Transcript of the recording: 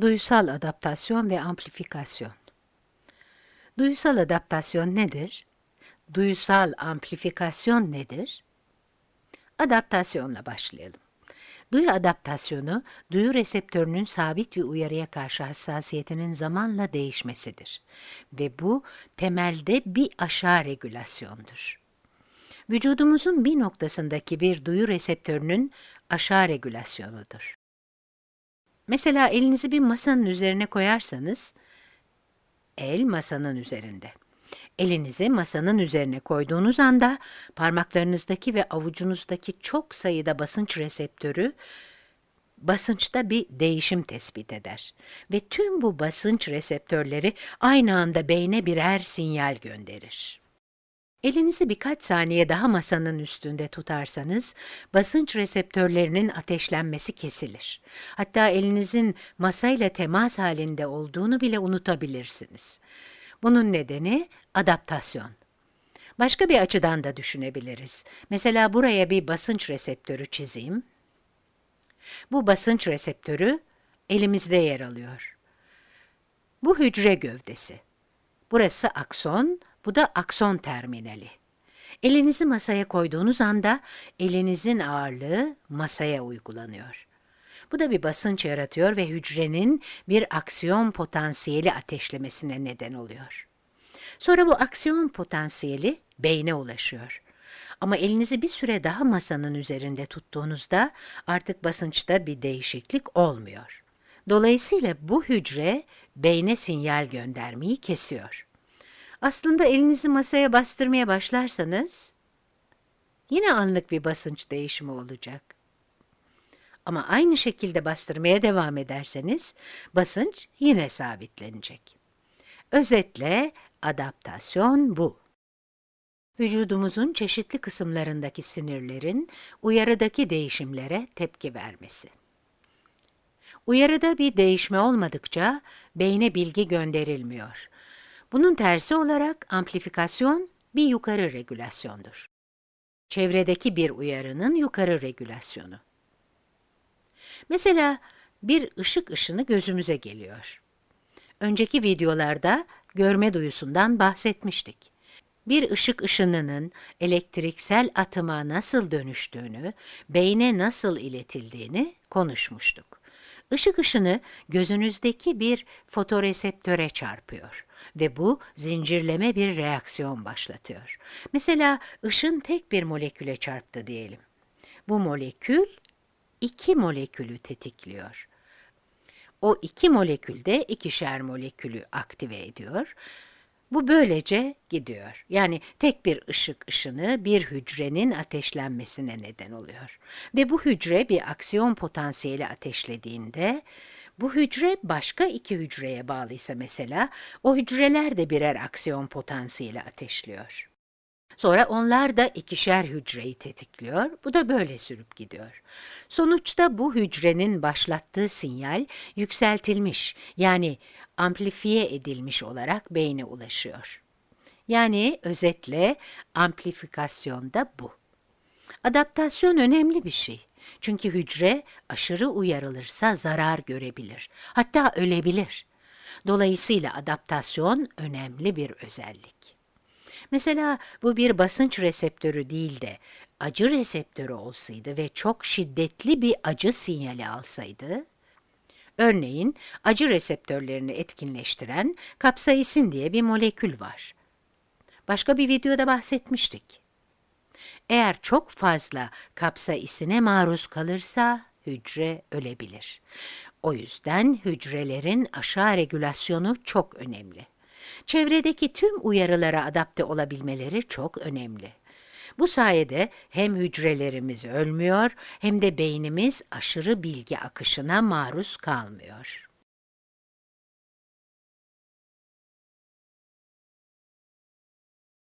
Duyusal adaptasyon ve amplifikasyon. Duyusal adaptasyon nedir? Duyusal amplifikasyon nedir? Adaptasyonla başlayalım. Duyu adaptasyonu, duyu reseptörünün sabit bir uyarıya karşı hassasiyetinin zamanla değişmesidir. Ve bu, temelde bir aşağı regülasyondur. Vücudumuzun bir noktasındaki bir duyu reseptörünün aşağı regülasyonudur. Mesela elinizi bir masanın üzerine koyarsanız, el masanın üzerinde. Elinizi masanın üzerine koyduğunuz anda parmaklarınızdaki ve avucunuzdaki çok sayıda basınç reseptörü basınçta bir değişim tespit eder ve tüm bu basınç reseptörleri aynı anda beyne birer sinyal gönderir. Elinizi birkaç saniye daha masanın üstünde tutarsanız, basınç reseptörlerinin ateşlenmesi kesilir. Hatta elinizin masayla temas halinde olduğunu bile unutabilirsiniz. Bunun nedeni adaptasyon. Başka bir açıdan da düşünebiliriz. Mesela buraya bir basınç reseptörü çizeyim. Bu basınç reseptörü elimizde yer alıyor. Bu hücre gövdesi. Burası akson, bu da akson terminali. Elinizi masaya koyduğunuz anda elinizin ağırlığı masaya uygulanıyor. Bu da bir basınç yaratıyor ve hücrenin bir aksiyon potansiyeli ateşlemesine neden oluyor. Sonra bu aksiyon potansiyeli beyne ulaşıyor. Ama elinizi bir süre daha masanın üzerinde tuttuğunuzda artık basınçta bir değişiklik olmuyor. Dolayısıyla bu hücre beyne sinyal göndermeyi kesiyor. Aslında elinizi masaya bastırmaya başlarsanız, yine anlık bir basınç değişimi olacak. Ama aynı şekilde bastırmaya devam ederseniz, basınç yine sabitlenecek. Özetle, adaptasyon bu. Vücudumuzun çeşitli kısımlarındaki sinirlerin uyarıdaki değişimlere tepki vermesi. Uyarıda bir değişme olmadıkça beyne bilgi gönderilmiyor bunun tersi olarak amplifikasyon bir yukarı regülasyondur. Çevredeki bir uyarının yukarı regülasyonu. Mesela bir ışık ışını gözümüze geliyor. Önceki videolarda görme duyusundan bahsetmiştik. Bir ışık ışınının elektriksel atıma nasıl dönüştüğünü, beyne nasıl iletildiğini konuşmuştuk. Işık ışını gözünüzdeki bir fotoreseptöre çarpıyor ve bu zincirleme bir reaksiyon başlatıyor. Mesela ışın tek bir moleküle çarptı diyelim. Bu molekül iki molekülü tetikliyor. O iki molekül de ikişer molekülü aktive ediyor. Bu böylece gidiyor. Yani tek bir ışık ışını bir hücrenin ateşlenmesine neden oluyor. Ve bu hücre bir aksiyon potansiyeli ateşlediğinde bu hücre başka iki hücreye bağlıysa mesela, o hücreler de birer aksiyon potansiyeli ateşliyor. Sonra onlar da ikişer hücreyi tetikliyor, bu da böyle sürüp gidiyor. Sonuçta bu hücrenin başlattığı sinyal yükseltilmiş, yani amplifiye edilmiş olarak beyne ulaşıyor. Yani özetle amplifikasyon da bu. Adaptasyon önemli bir şey. Çünkü hücre aşırı uyarılırsa zarar görebilir, hatta ölebilir. Dolayısıyla adaptasyon önemli bir özellik. Mesela bu bir basınç reseptörü değil de acı reseptörü olsaydı ve çok şiddetli bir acı sinyali alsaydı, örneğin acı reseptörlerini etkinleştiren kapsaisin diye bir molekül var. Başka bir videoda bahsetmiştik. Eğer çok fazla kapsaisine maruz kalırsa hücre ölebilir. O yüzden hücrelerin aşağı regülasyonu çok önemli. Çevredeki tüm uyarılara adapte olabilmeleri çok önemli. Bu sayede hem hücrelerimiz ölmüyor hem de beynimiz aşırı bilgi akışına maruz kalmıyor.